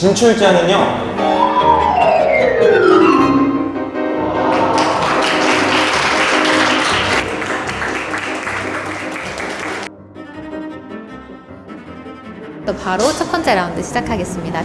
진출자는요 또 바로 첫 번째 라운드 시작하겠습니다.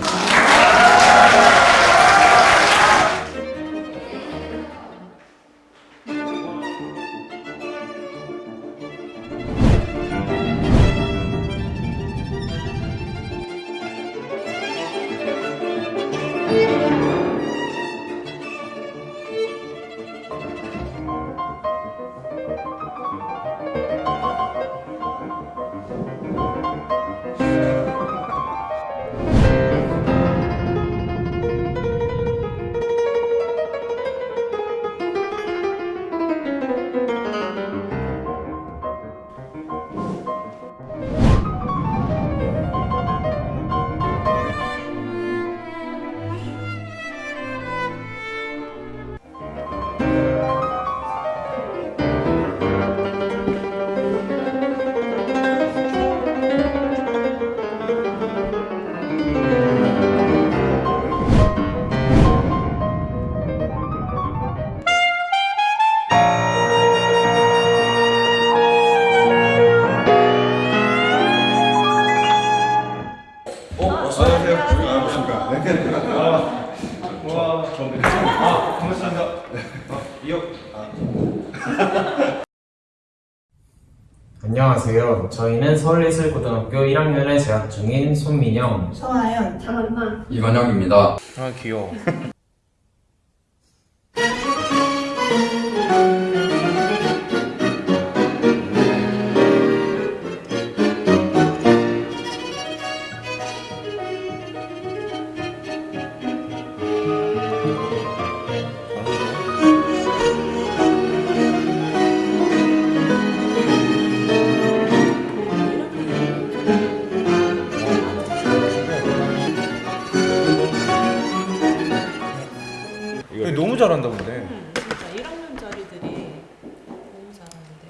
안녕하세요. 저희는 서울예술고등학교 1학년에 재학 중인 손민영, 서하연, 장한나, 이건영입니다. 아 귀여워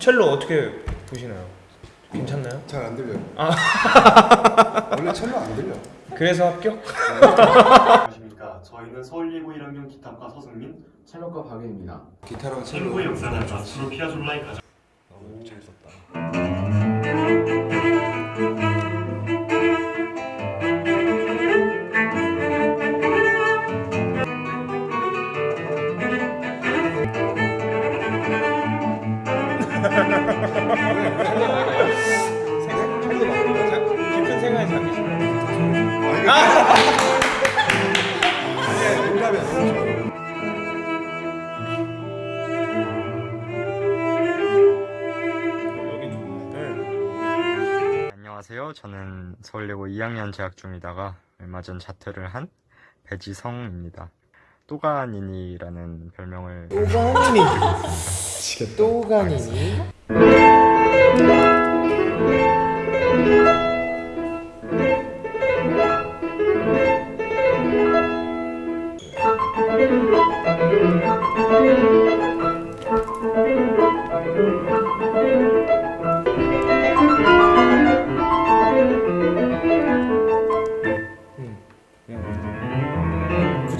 첼로 어떻게 보시나요? 괜찮나요? 잘 안 들려요. 아 원래 첼로 안 들려. 그래서 합격? 안녕하십니까. 저희는 서울예고 1학년 기타과 서승민, 첼로과 박예입니다. 기타랑 첼로. 첼로의 역사는 앞으로 피아졸라의 가장 잘 썼다 깊은 안녕하세요. 저는 서울예고 2학년 재학 중이다가 얼마 전 자퇴를 한 배지성입니다. 또가니니라는 별명을 또가니니, 또가니니.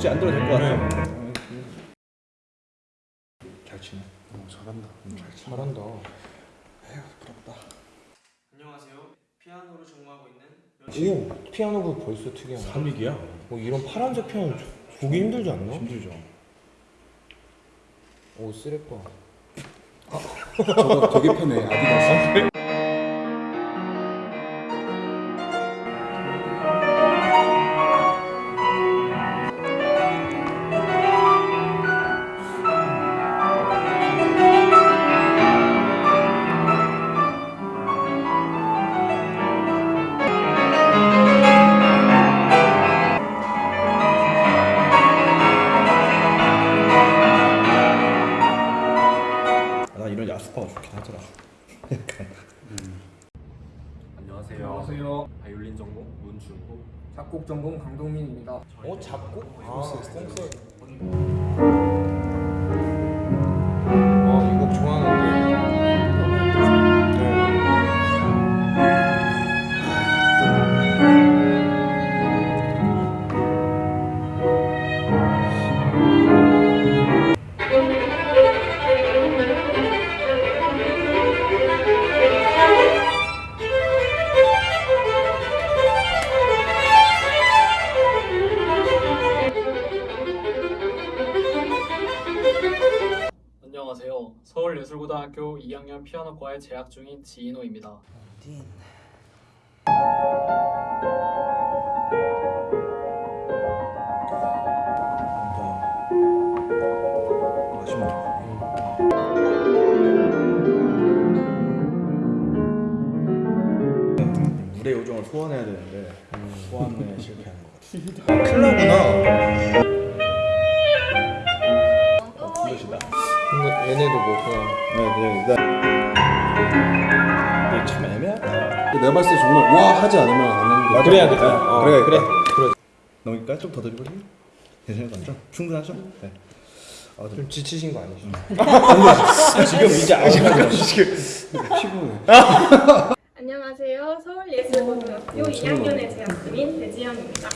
굳이 안 들어도 될 것 같아요 잘 치네 어, 잘한다. 음, 잘 쳐. 잘한다. 안녕하세요. 피아노를 전공하고 있는 오, 피아노가 벌써 특이하네. 3위기야? 뭐 이런 파란색 피아노 보기 힘들지 않나? 힘들죠 오, 쓰레빠. 저거 되게 편해. 아디다스. 작곡 전공 강동민입니다. 어, 작곡? 아, 콩세. 아, 피아노과에 재학 중인 지인호입니다. 물의 요정을 소환해야 되는데 소환에 실패하는 것 같아. 클라구나. 내가 봤을 때 정말 와 하지 않으면 안 하는 게 그래야 돼. 어, 그래, 그래. 그래. 넘길까요? 좀더 드리고요? 괜찮을 것 같죠? 충분하죠? 네. 아, 좀좀 지치신 거 아니죠? 지금 이제 아시는 지금 피곤해. 안녕하세요. 서울예술고등학교 2학년에 재학 중인 배지영입니다.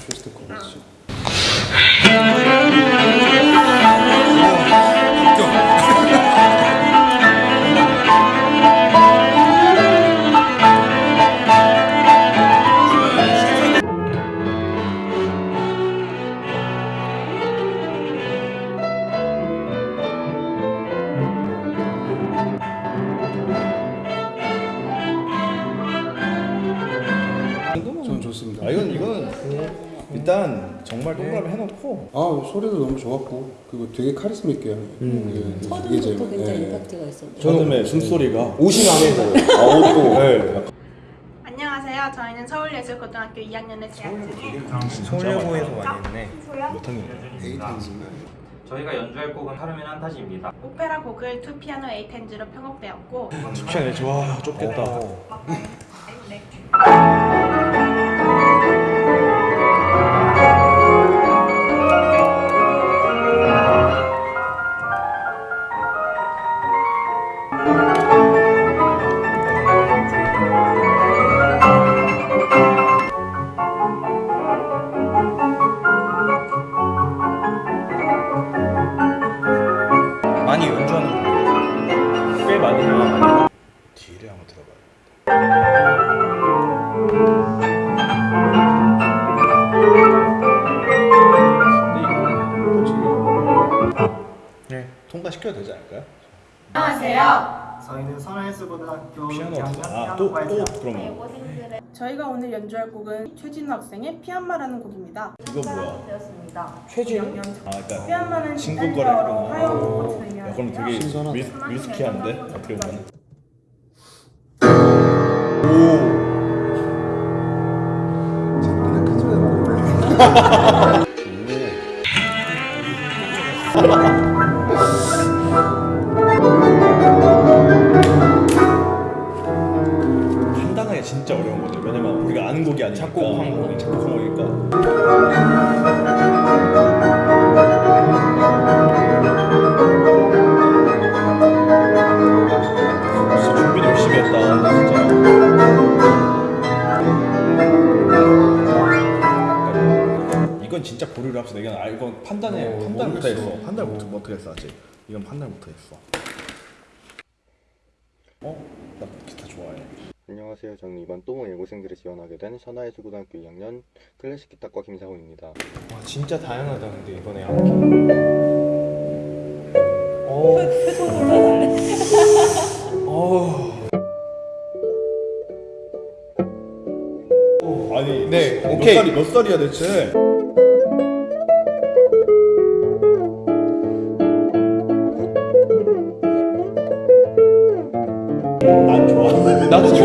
저는 좋습니다. 아 이건 이거는 일단 정말 동그라미 해놓고 아 소리도 너무 좋았고 그리고 되게 카리스마 있게 음. 이게 제일 네. 저놈의 숨소리가 옷이 마음에 들어요. 아 옷도 네. 안녕하세요. 저희는 서울예술고등학교 2학년에 재학 중인 서울예고에서 많이 했네. 저희가 연주할 곡은 카르멘 판타지입니다. 오페라 곡을 two piano eight hands로 편곡되었고 춥잖아요. 좋아 춥겠다. 많이 저희는 서울예술고등학교 피아노 2학년 아또 피아노과에 또 재학 그럼 저희가 오늘 연주할 곡은 최진우 학생의 피안마라는 곡입니다. 이거 뭐야? 최진? 아 그러니까 피안마는 친구 이탈리아어로 거래구나. 화요일 꽃을 의미하는 야, 그럼 되게. 미, 미스키한데 어떻게 보면 그냥 큰 소리 나고. 왜냐면 우리가 아는 곡이 아니니까 작곡한 곡이. 작곡한 거니까. 진짜 준비 열심히 했다. 근데 진짜. 이건 진짜 보류를 합시다. 이건 아 이건 판단해 어, 판단 못했어. 판단 못 못했어 아직. 이건 판단 못했어. 어? 나 기타 좋아해. 안녕하세요. 저는 이번 또모 예고생들을 지원하게 된 선화예술고등학교 2학년 클래식 기타과 김상훈입니다. 와 진짜 다양하다 근데 이번에 악기. 어. 어. 아니 네, 몇 오케이. 살이 몇 살이야 대체?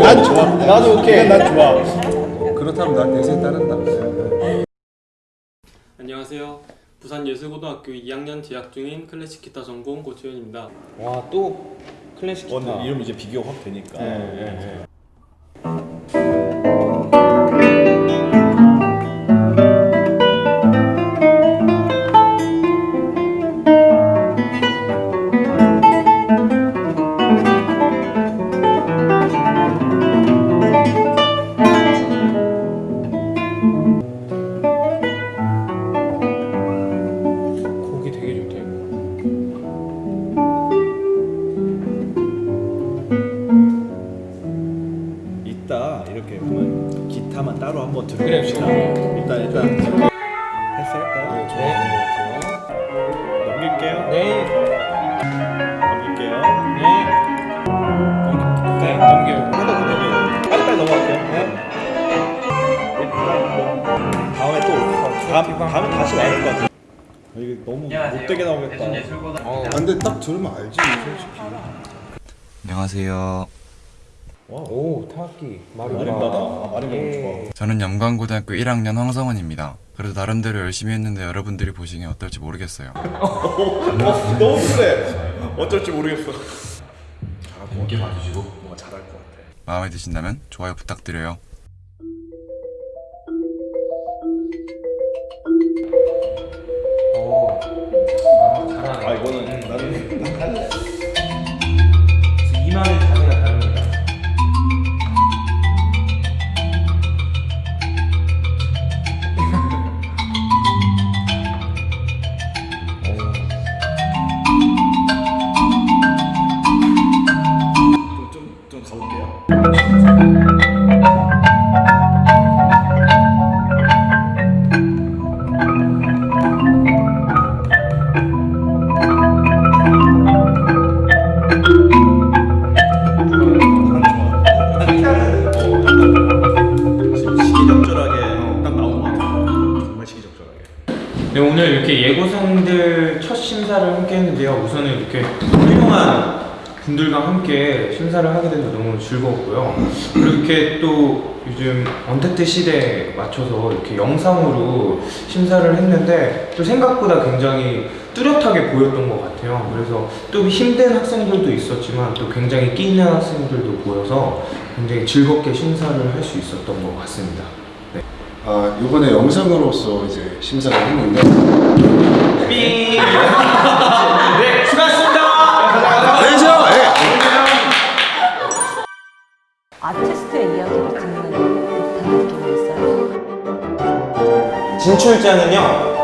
난 좋아. 나도 오케이. 난 좋아. 그렇다면 난 대세에 따른다. 안녕하세요. 부산 예술고등학교 2학년 재학 중인 클래식 기타 전공 고지현입니다. 와 또 클래식 기타. 오늘 이름 이제 비교 확 되니까. 네, 네, 네. 네, 잘 네. 같아요. 넘길게요. 네. 넘길게요. 네. 네 넘겨요 네. 빨리빨리 넘어갈게요. 네. 다음에 또 다음, 아, 다음에 다시 와야 것 같아요. 아, 이게 너무 못되게 나오겠다. 어, 아, 근데 딱 들으면 알지 솔직히. 안녕하세요. 오 타악기 마림바다. 마림바다 예. 저는 염강고등학교 1학년 황성원입니다. 그래도 나름대로 열심히 했는데 여러분들이 보시기엔 어떨지 모르겠어요. 어, 너무 그래. 어쩔지 모르겠어. 재밌게 봐주시고 뭔가 잘할 것 같아. 마음에 드신다면 좋아요 부탁드려요. 오 잘하네 아 이거는 나는 난 할래. 이마는 분들과 함께 심사를 하게 돼서 너무 즐거웠고요. 이렇게 또 요즘 언택트 시대에 맞춰서 이렇게 영상으로 심사를 했는데 또 생각보다 굉장히 뚜렷하게 보였던 것 같아요. 그래서 또 힘든 학생들도 있었지만 또 굉장히 끼 있는 학생들도 보여서 굉장히 즐겁게 심사를 할 수 있었던 것 같습니다. 네. 아 이번에 영상으로서 이제 심사를 했는데 삥! 네, 진출자는요